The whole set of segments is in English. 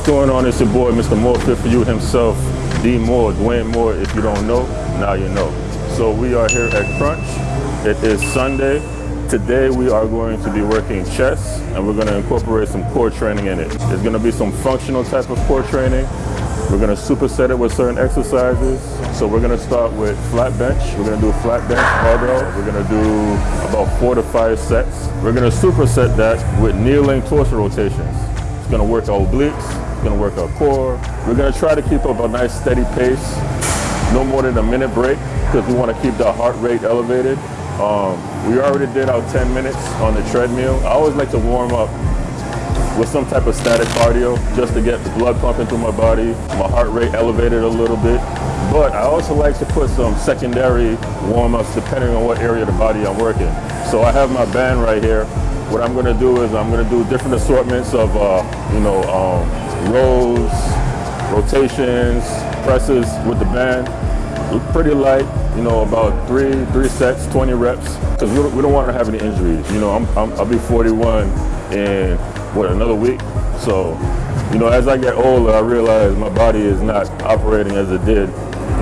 What's going on? It's your boy, Mr. More Fit for You himself, D Moore, Dwayne Moore. If you don't know, now you know. So we are here at Crunch. It is Sunday. Today we are going to be working chest and we're going to incorporate some core training in it. There's going to be some functional type of core training. We're going to superset it with certain exercises. So we're going to start with flat bench. We're going to do flat bench barbell. We're going to do about four to five sets. We're going to superset that with kneeling torso rotations. It's going to work our obliques. Going to work our core. We're going to try to keep up a nice steady pace. No more than a minute break because we want to keep the heart rate elevated. Um, we already did our 10 minutes on the treadmill. I always like to warm up with some type of static cardio just to get the blood pumping through my body, my heart rate elevated a little bit. But I also like to put some secondary warm-ups depending on what area of the body I'm working. So I have my band right here. What I'm gonna do is I'm gonna do different assortments of, uh, you know, um, rows, rotations, presses with the band. Pretty light, you know, about three three sets, 20 reps, because we, don't, we don't want to have any injuries. You know, I'm, I'm, I'll be 41 in, what, another week? So, you know, as I get older, I realize my body is not operating as it did,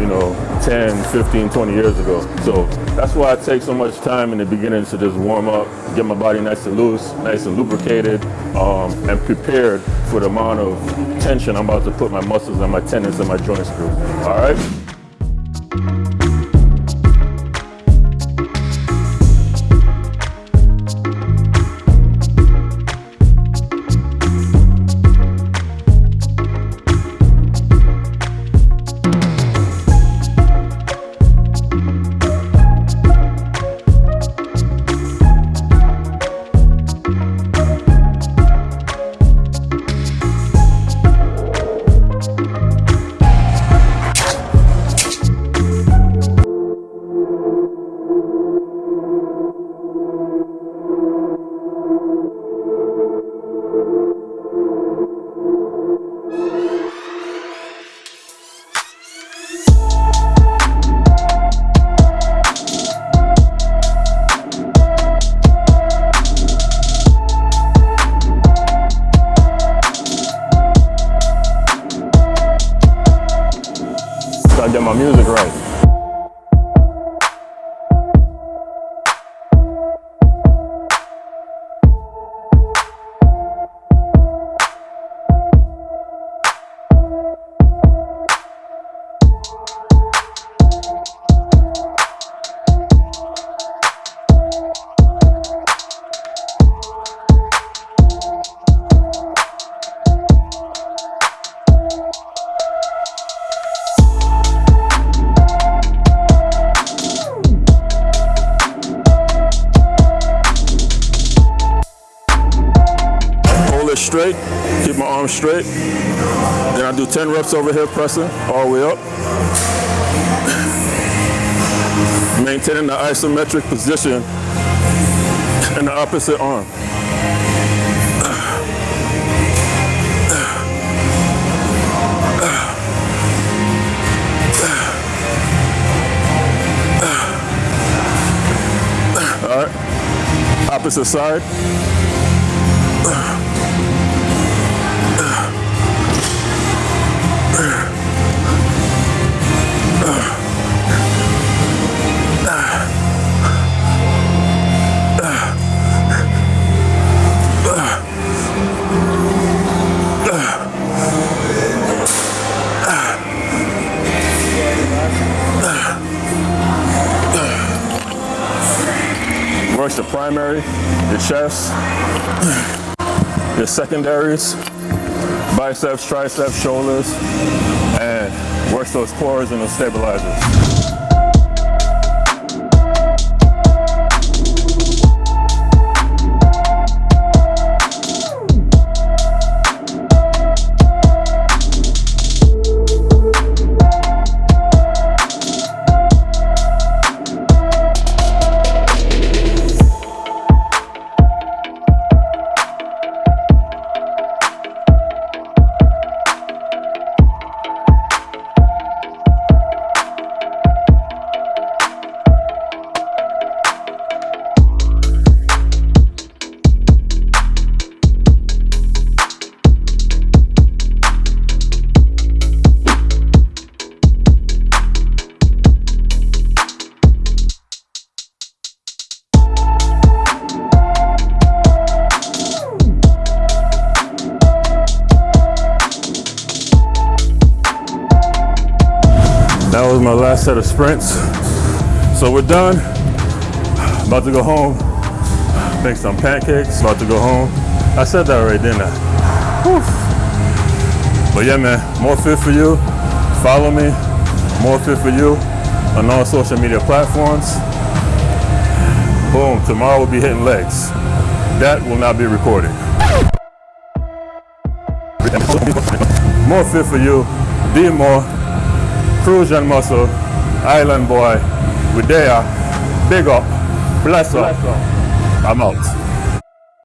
you know, 10, 15, 20 years ago. So that's why I take so much time in the beginning to just warm up, get my body nice and loose, nice and lubricated, um, and prepared for the amount of tension I'm about to put my muscles and my tendons and my joints through. All right? Get my music right. Straight, keep my arms straight. Then I do 10 reps over here pressing all the way up. Maintaining the isometric position in the opposite arm. All right, opposite side. Primary, your chest, your secondaries, biceps, triceps, shoulders, and works those cores and those stabilizers. My last set of sprints. So we're done. About to go home. Make some pancakes. About to go home. I said that already, didn't I? Whew. But yeah, man, more fit for you. Follow me. More fit for you on all social media platforms. Boom. Tomorrow we'll be hitting legs. That will not be recorded. More fit for you. Be more. Cruise and muscle. Island boy. We there. Big up. Bless up. I'm out.